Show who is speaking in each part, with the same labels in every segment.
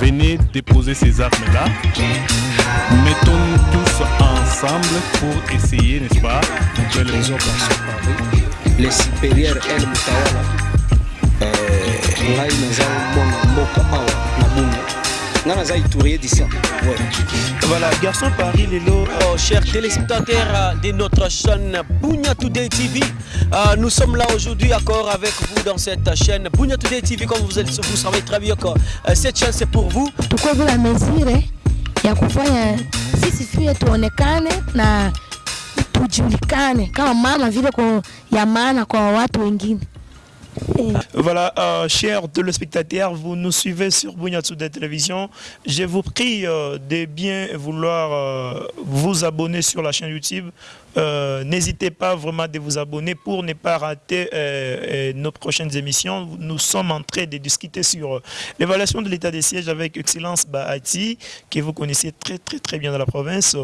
Speaker 1: venez déposer ces armes-là. Mettons-nous tous ensemble pour essayer, n'est-ce pas, de les
Speaker 2: les supérieurs El Mutawala bunya itourier d'ici.
Speaker 3: Voilà, Garçon Paris Lelo.
Speaker 4: Oh, chers téléspectateurs de notre chaîne Bunya Today TV, euh, nous sommes là aujourd'hui encore avec vous dans cette chaîne Bunya Today TV. Comme vous, êtes, vous savez très bien que euh, cette chaîne c'est pour vous.
Speaker 5: tukuwe la mesire ya kufanya sisi pia tuonekane na tujulikane kama mama vile kwa, ya maana kwa watu wengine.
Speaker 3: Voilà, euh, chers téléspectateurs, vous nous suivez sur Bunyatsu de Télévision. Je vous prie euh, de bien vouloir euh, vous abonner sur la chaîne YouTube. Euh, N'hésitez pas vraiment de vous abonner pour ne pas rater euh, euh, nos prochaines émissions. Nous sommes en train de discuter sur l'évaluation de l'état des sièges avec Excellence Bahati, que vous connaissez très très très bien dans la province.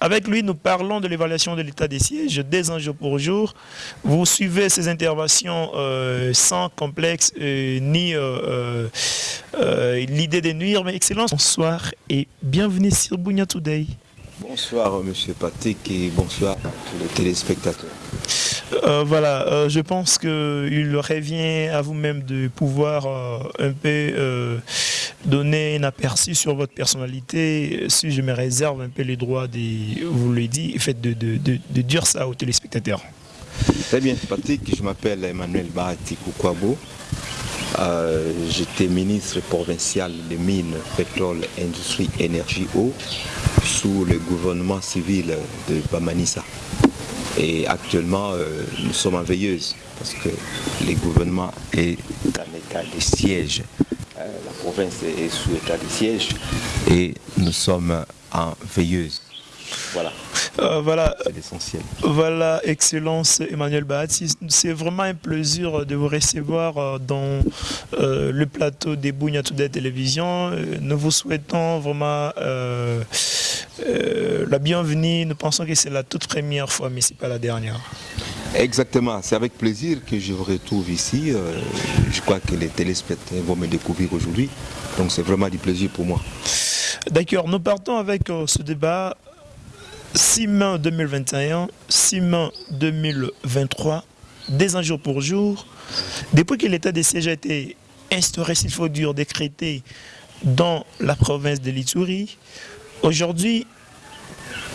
Speaker 3: Avec lui, nous parlons de l'évaluation de l'état des sièges des jour pour jour. Vous suivez ces interventions sans complexe ni l'idée de nuire, mais Excellence, bonsoir et bienvenue sur Bunya Today.
Speaker 6: Bonsoir Monsieur Patrick et bonsoir à tous les téléspectateurs.
Speaker 3: Euh, voilà, euh, je pense qu'il revient à vous-même de pouvoir euh, un peu euh, donner un aperçu sur votre personnalité. Si je me réserve un peu les droits de, vous le dit, faites de, de, de, de dire ça aux téléspectateurs.
Speaker 6: Très bien Patrick, je m'appelle Emmanuel Bahati Koukwabo. Euh, J'étais ministre provincial des mines, pétrole, industrie, énergie, eau sous le gouvernement civil de Bamanissa. Et actuellement, euh, nous sommes en veilleuse parce que le gouvernement est en état de siège. Euh, la province est sous état de siège et nous sommes en veilleuse. Voilà,
Speaker 3: Euh, voilà,
Speaker 6: c'est l'essentiel.
Speaker 3: Voilà, Excellence Emmanuel Bahati. C'est vraiment un plaisir de vous recevoir euh, dans euh, le plateau des Télévision. Euh, Nous vous souhaitons vraiment euh, la bienvenue. Nous pensons que c'est la toute première fois, mais ce n'est pas la dernière.
Speaker 6: Exactement, c'est avec plaisir que je vous retrouve ici. Je crois que les téléspectateurs vont me découvrir aujourd'hui. Donc c'est vraiment du plaisir pour moi.
Speaker 3: D'accord, nous partons avec ce débat 6 mai 2021, 6 mai 2023, des ans jour pour jour. Depuis que l'état de siège a été instauré, s'il faut dire, décrété dans la province de l'Ituri, aujourd'hui,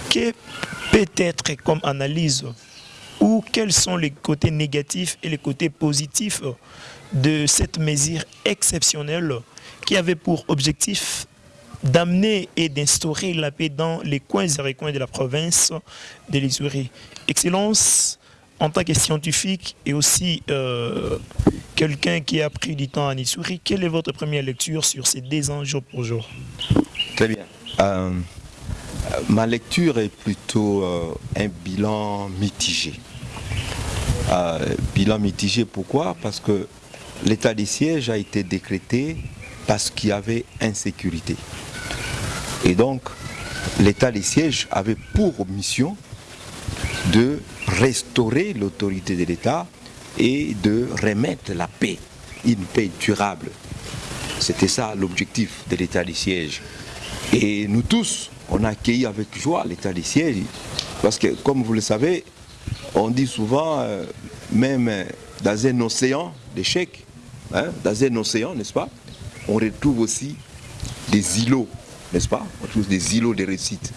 Speaker 3: que peut être comme analyse ou quels sont les côtés négatifs et les côtés positifs de cette mesure exceptionnelle qui avait pour objectif d'amener et d'instaurer la paix dans les coins et recoins de la province de l'Isourie. Excellence, en tant que scientifique et aussi euh, quelqu'un qui a pris du temps en Issouri, quelle est votre première lecture sur ces deux ans jour pour jour?
Speaker 6: Très bien. Euh, ma lecture est plutôt euh, un bilan mitigé. Bilan mitigé pourquoi? Parce que l'état des sièges a été décrété parce qu'il y avait insécurité. Et donc, l'état des sièges avait pour mission de restaurer l'autorité de l'État et de remettre la paix, une paix durable. C'était ça l'objectif de l'état des sièges. Et nous tous, on a accueilli avec joie l'état des sièges. Parce que, comme vous le savez, on dit souvent, euh, même euh, dans un océan d'échecs, hein, dans un océan, n'est-ce pas, on retrouve aussi des îlots, n'est-ce pas? On trouve des îlots de réussite.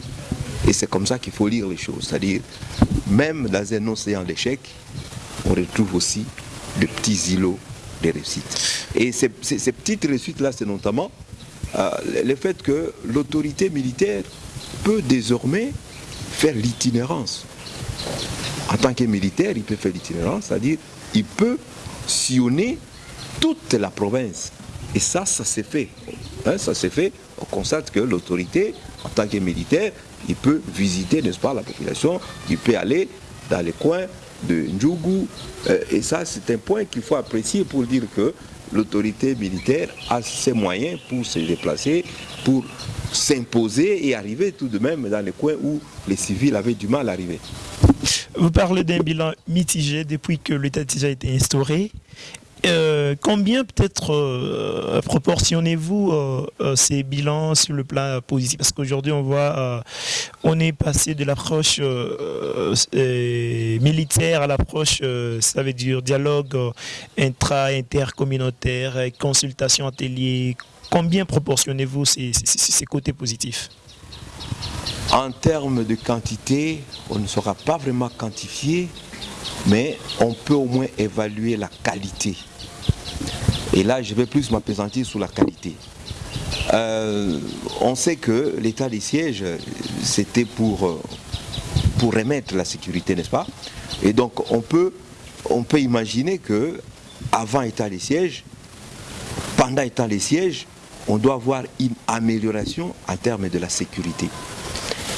Speaker 6: Et c'est comme ça qu'il faut lire les choses. C'est-à-dire, même dans un océan d'échecs, on retrouve aussi de petits îlots de réussite. Et ces petites réussites-là, c'est notamment euh, le fait que l'autorité militaire peut désormais faire l'itinérance. En tant que militaire, il peut faire l'itinérance, c'est-à-dire il peut sillonner toute la province. Et ça, ça s'est fait. Hein, ça s'est fait. On constate que l'autorité, en tant que militaire, il peut visiter, n'est-ce pas, la population, il peut aller dans les coins de Ndjougou. Euh, et ça, c'est un point qu'il faut apprécier pour dire que l'autorité militaire a ses moyens pour se déplacer, pour s'imposer et arriver tout de même dans les coins où les civils avaient du mal à arriver.
Speaker 3: Vous parlez d'un bilan mitigé depuis que l'état a été instauré. Euh, combien peut-être euh, proportionnez-vous euh, ces bilans sur le plan positif? Parce qu'aujourd'hui, on voit, on est passé de l'approche militaire à l'approche, ça veut dire dialogue intra-intercommunautaire, consultation atelier. Combien proportionnez-vous ces- ces côtés positifs?
Speaker 6: En termes de quantité, on ne saura pas vraiment quantifier, mais on peut au moins évaluer la qualité. Et là, je vais plus m'appesantir sur la qualité. Euh, on sait que l'état des sièges, c'était pour, euh, pour remettre la sécurité, n'est-ce pas? Et donc, on peut, on peut imaginer que avant état des sièges, pendant état des sièges, on doit avoir une amélioration en termes de la sécurité.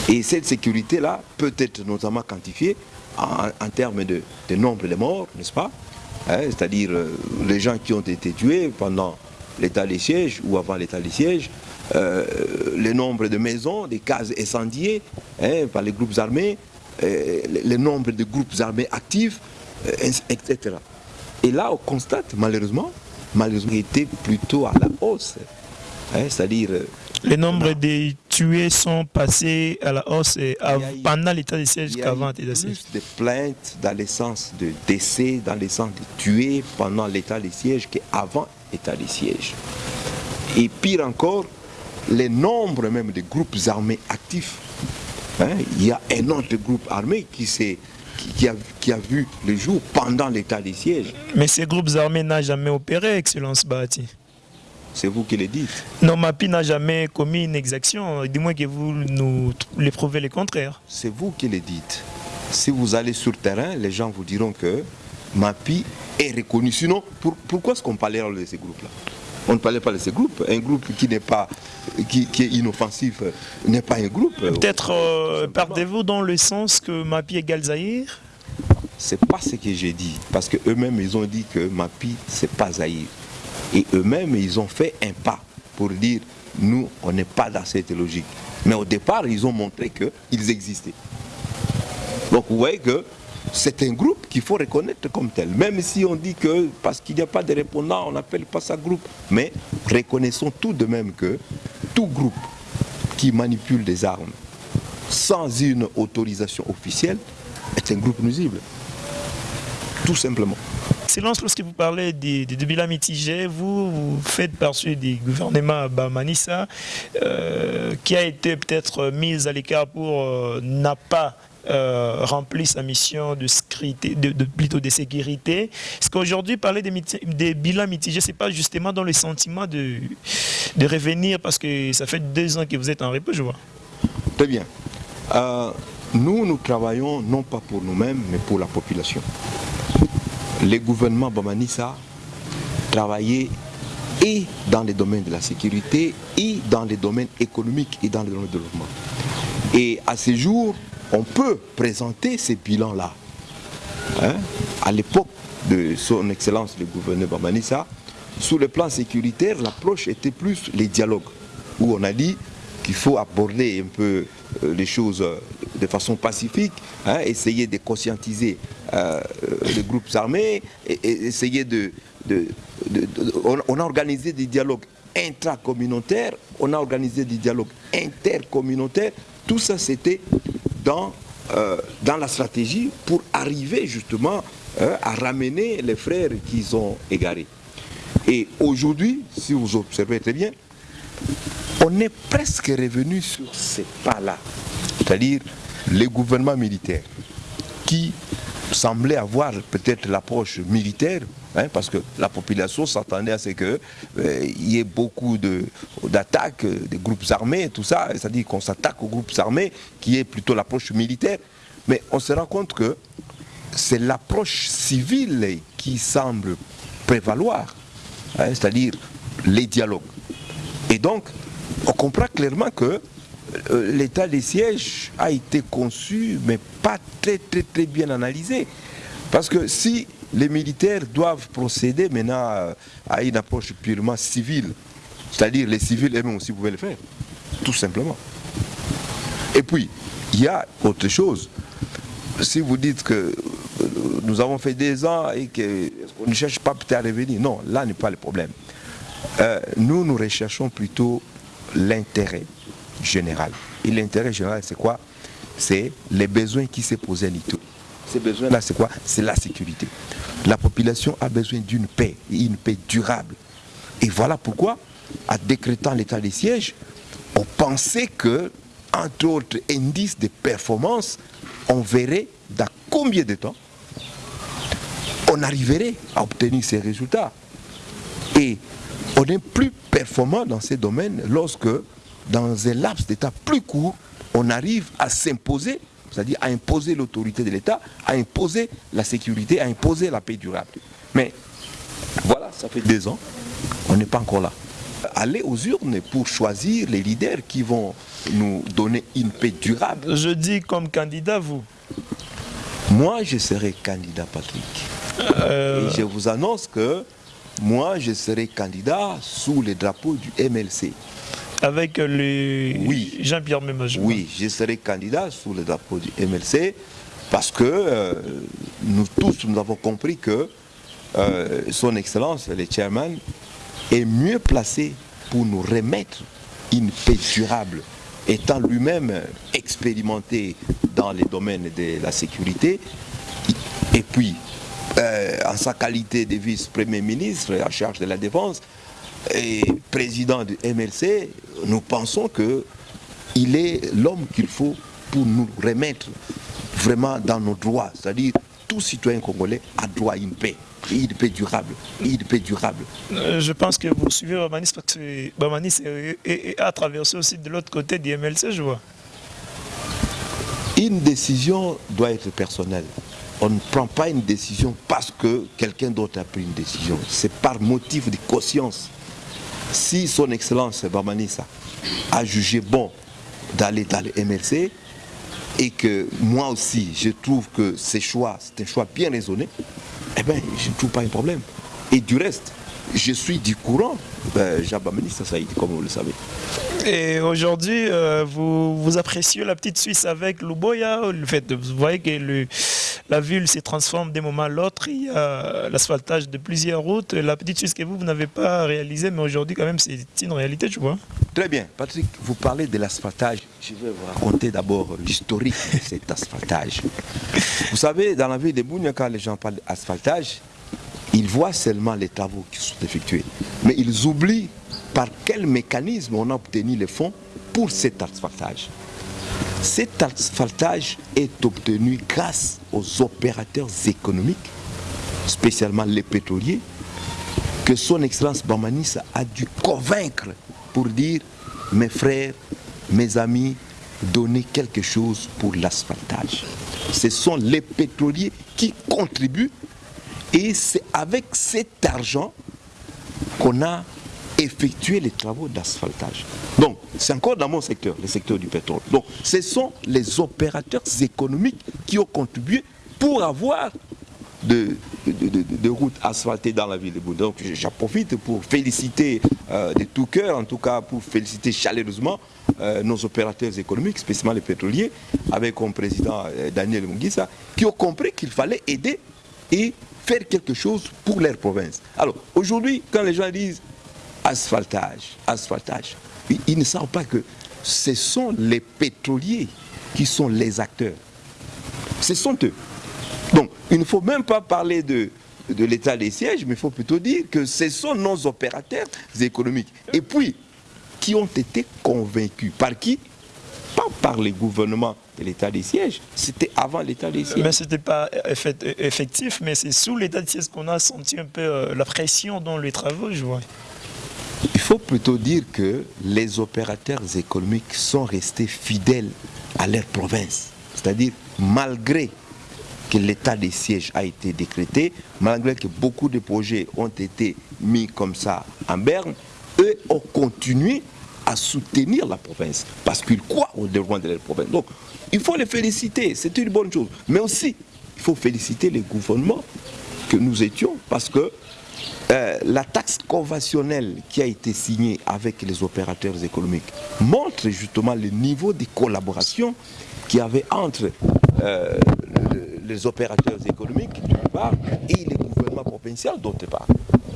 Speaker 6: Et cette sécurité-là peut être notamment quantifiée en, en termes de, de nombre de morts, n'est-ce pas? Hein, C'est-à-dire euh, les gens qui ont été tués pendant l'état des sièges ou avant l'état des sièges, euh, le nombre de maisons, des cases incendiées hein, par les groupes armés, euh, le, le nombre de groupes armés actifs, euh, etc. Et là, on constate malheureusement, malheureusement, était plutôt à la hausse. Hein, C'est-à-dire
Speaker 3: Les nombres des tués sont passés à la hausse et av-
Speaker 6: Il y a eu-
Speaker 3: pendant l'état de siège
Speaker 6: Il y a
Speaker 3: qu'avant
Speaker 6: eu
Speaker 3: l'état de siège.
Speaker 6: plus de plaintes dans le sens de décès, dans le sens de tués pendant l'état de siège qu'avant l'état de siège. Et pire encore, les nombres même de groupes armés actifs. Hein, il y a un autre groupe armé qui, s'est- qui, a, qui a vu le jour pendant l'état de siège.
Speaker 3: Mais ces groupes armés n'ont jamais opéré, Excellence Bahati.
Speaker 6: C'est vous qui le dites.
Speaker 3: Non, MAPI n'a jamais commis une exaction, du moins que vous nous les prouvez le contraire.
Speaker 6: C'est vous qui le dites. Si vous allez sur le terrain, les gens vous diront que MAPI est reconnu. Sinon, pour- pourquoi est-ce qu'on parlait de ces groupes-là? On ne parlait pas de ces groupes. Un groupe qui n'est pas, qui, qui est inoffensif n'est pas un groupe.
Speaker 3: Peut-être euh, partez-vous dans le sens que MAPI égale Zahir
Speaker 6: C'est pas ce que j'ai dit. Parce qu'eux-mêmes, ils ont dit que MAPI, c'est pas Zaïre. Et eux-mêmes, ils ont fait un pas pour dire, nous, on n'est pas dans cette logique. Mais au départ, ils ont montré qu'ils existaient. Donc vous voyez que c'est un groupe qu'il faut reconnaître comme tel. Même si on dit que parce qu'il n'y a pas de répondants, on n'appelle pas ça groupe. Mais reconnaissons tout de même que tout groupe qui manipule des armes sans une autorisation officielle est un groupe nuisible. Tout simplement.
Speaker 3: Excellence, lorsque vous parlez des, des, des bilans mitigés, vous, vous faites partie du gouvernement Bamanissa, euh, qui a été peut-être mis à l'écart pour euh, n'a pas euh, rempli sa mission de, sécurité, de, de- plutôt de sécurité. Est-ce qu'aujourd'hui, parler des, bilans mitigés, c'est pas justement dans le sentiment de, de revenir, parce que ça fait deux ans que vous êtes en repos, je vois.
Speaker 6: Très bien. Euh, nous, nous travaillons non pas pour nous-mêmes, mais pour la population. Les gouvernements Bamanissa travaillaient et dans les domaines de la sécurité, et dans les domaines économiques et dans le domaine de développement. Et à ce jour, on peut présenter ces bilans-là. Hein, À l'époque de son Excellence le gouverneur Bamanissa, sur le plan sécuritaire, l'approche était plus les dialogues, où on a dit qu'il faut aborder un peu euh, les choses euh, de façon pacifique, hein, essayer de conscientiser euh, les groupes armés, et, essayer de... on, a organisé des dialogues intracommunautaires, on a organisé des dialogues intercommunautaires, tout ça c'était dans, euh, dans la stratégie pour arriver justement euh, à ramener les frères qui sont égarés. Et aujourd'hui, si vous observez très bien, on est presque revenu sur ces pas-là. C'est-à-dire les gouvernements militaires qui semblaient avoir peut-être l'approche militaire, hein, parce que la population s'attendait à ce qu'il y ait beaucoup de- d'attaques euh, des groupes armés, tout ça, c'est-à-dire qu'on s'attaque aux groupes armés, qui est plutôt l'approche militaire. Mais on se rend compte que c'est l'approche civile qui semble prévaloir, hein, c'est-à-dire les dialogues. Et donc, on comprend clairement que euh, l'état des sièges a été conçu, mais pas très très très bien analysé. Parce que si les militaires doivent procéder maintenant euh, à une approche purement civile, c'est-à-dire les civils eux-mêmes aussi pouvaient le faire, tout simplement. Et puis, il y a autre chose. Si vous dites que nous avons fait des ans et qu'on ne cherche pas peut-être à revenir? Non, là n'est pas le problème. Euh, nous, nous recherchons plutôt l'intérêt général. Et l'intérêt général, c'est quoi? C'est les besoins qui s'est posé à Nito. Ces besoins-là, c'est quoi? C'est la sécurité. La population a besoin d'une paix, une paix durable. Et voilà pourquoi, en décrétant l'état des sièges, on pensait que, entre autres indices de performance, on verrait dans combien de temps on arriverait à obtenir ces résultats. Et on est plus performant dans ces domaines lorsque, dans un laps d'état plus court, on arrive à s'imposer, c'est-à-dire à imposer l'autorité de l'État, à imposer la sécurité, à imposer la paix durable. Mais voilà, ça fait deux ans, on n'est pas encore là. Aller aux urnes pour choisir les leaders qui vont nous donner une paix durable.
Speaker 3: Je dis comme candidat, vous
Speaker 6: Moi, je serai candidat, Patrick.
Speaker 3: Euh,
Speaker 6: Et je vous annonce que moi, je serai candidat sous le drapeau du MLC.
Speaker 3: Avec le
Speaker 6: Oui.
Speaker 3: Jean-Pierre Memajou.
Speaker 6: Oui, je serai candidat sous le drapeau du MLC parce que euh, nous tous, nous avons compris que euh, son Excellence, le chairman, est mieux placé pour nous remettre une paix durable, étant lui-même expérimenté dans les domaines de la sécurité, et puis euh, en sa qualité de vice-premier ministre en charge de la défense et président du MLC, nous pensons que il est l'homme qu'il faut pour nous remettre vraiment dans nos droits. C'est-à-dire, tout citoyen congolais a droit à une paix, et une paix durable, et une paix durable.
Speaker 3: Euh, je pense que vous suivez Bamanis parce que Bamanis a traversé aussi de l'autre côté du MLC, je vois.
Speaker 6: Une décision doit être personnelle. On ne prend pas une décision parce que quelqu'un d'autre a pris une décision. C'est par motif de conscience. Si son Excellence Bamanissa a jugé bon d'aller dans le MLC et que moi aussi je trouve que ce choix, c'est un choix bien raisonné, eh bien je ne trouve pas un problème. Et du reste, je suis du courant, ben, Bamanissa Saïd, comme vous le savez.
Speaker 3: Et aujourd'hui, euh, vous, vous appréciez la petite Suisse avec Luboya. Le fait de, vous voyez que le- la ville se transforme d'un moment à l'autre. Il y a l'asphaltage de plusieurs routes. La petite Suisse que vous, vous n'avez pas réalisée, mais aujourd'hui, quand même, c'est une réalité, tu vois.
Speaker 6: Très bien. Patrick, vous parlez de l'asphaltage. Je vais vous raconter d'abord l'historique de cet asphaltage. Vous savez, dans la ville de Bougne, quand les gens parlent d'asphaltage, ils voient seulement les travaux qui sont effectués. Mais ils oublient par quel mécanisme on a obtenu les fonds pour cet asphaltage. Cet asphaltage est obtenu grâce aux opérateurs économiques, spécialement les pétroliers, que son Excellence Bamanis a dû convaincre pour dire mes frères, mes amis, donnez quelque chose pour l'asphaltage. Ce sont les pétroliers qui contribuent et c'est avec cet argent qu'on a effectué les travaux d'asphaltage. Donc, c'est encore dans mon secteur, le secteur du pétrole. Donc, ce sont les opérateurs économiques qui ont contribué pour avoir de, routes asphaltées dans la ville de Bouddha. Donc j'en profite pour féliciter euh, de tout cœur, en tout cas pour féliciter chaleureusement euh, nos opérateurs économiques, spécialement les pétroliers, avec comme président euh, Daniel Mungisa, qui ont compris qu'il fallait aider et faire quelque chose pour leur province. Alors aujourd'hui, quand les gens disent asphaltage, asphaltage, ils, ne savent pas que ce sont les pétroliers qui sont les acteurs. Ce sont eux. Donc, il ne faut même pas parler de, l'état des sièges, mais il faut plutôt dire que ce sont nos opérateurs économiques. Et puis, qui ont été convaincus. Par qui? Pas par les gouvernements de l'état des sièges. C'était avant l'état des sièges.
Speaker 3: Mais ce n'était pas effectif, mais c'est sous l'état de siège qu'on a senti un peu euh, la pression dans les travaux, je vois.
Speaker 6: Faut plutôt dire que les opérateurs économiques sont restés fidèles à leur province. C'est-à-dire, malgré que l'état des sièges a été décrété, malgré que beaucoup de projets ont été mis comme ça en berne, eux ont continué à soutenir la province parce qu'ils croient au développement de leur province. Donc, il faut les féliciter, c'est une bonne chose. Mais aussi, il faut féliciter les gouvernements que nous étions parce que euh, la taxe conventionnelle qui a été signée avec les opérateurs économiques montre justement le niveau de collaboration qu'il y avait entre euh, le- les opérateurs économiques d'une part et les gouvernements provinciaux d'autre part.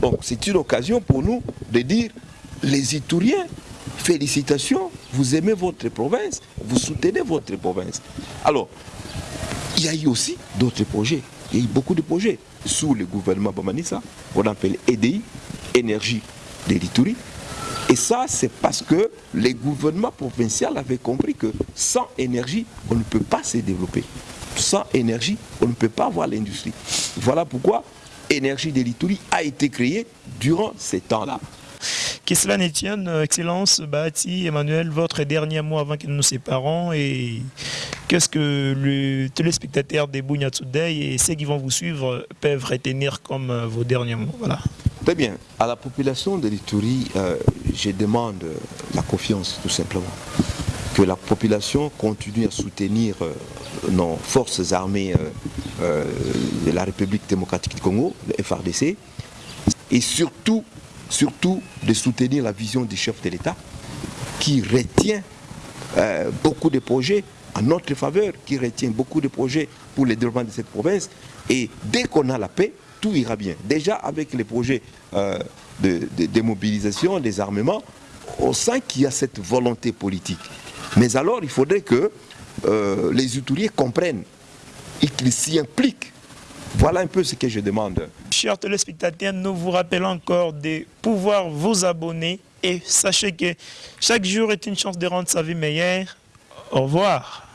Speaker 6: Donc c'est une occasion pour nous de dire les Itouriens, félicitations, vous aimez votre province, vous soutenez votre province. Alors, il y a eu aussi d'autres projets. Il y a eu beaucoup de projets sous le gouvernement Bamanissa, on appelle EDI, Énergie de l'Itourie. Et ça, c'est parce que les gouvernements provinciaux avaient compris que sans énergie, on ne peut pas se développer. Sans énergie, on ne peut pas avoir l'industrie. Voilà pourquoi Énergie de l'Itourie a été créée durant ces temps-là.
Speaker 3: Que cela tienne, Excellence, Bati, Emmanuel, votre dernier mot avant que nous nous séparons et qu'est-ce que le téléspectateur des Bougna Today et ceux qui vont vous suivre peuvent retenir comme euh, vos derniers mots? Voilà.
Speaker 6: Très bien. À la population de l'Itourie, euh, je demande la confiance, tout simplement. Que la population continue à soutenir euh, nos forces armées de la République démocratique du Congo, le FRDC, et surtout, surtout de soutenir la vision du chef de l'État qui retient beaucoup de projets en notre faveur, qui retient beaucoup de projets pour le développement de cette province. Et dès qu'on a la paix, tout ira bien. Déjà avec les projets euh, de, démobilisation, des armements, on sent qu'il y a cette volonté politique. Mais alors il faudrait que euh, les outiliers comprennent et qu'ils s'y impliquent. Voilà un peu ce que je demande.
Speaker 3: Chers téléspectateurs, nous vous rappelons encore de pouvoir vous abonner et sachez que chaque jour est une chance de rendre sa vie meilleure. Au revoir.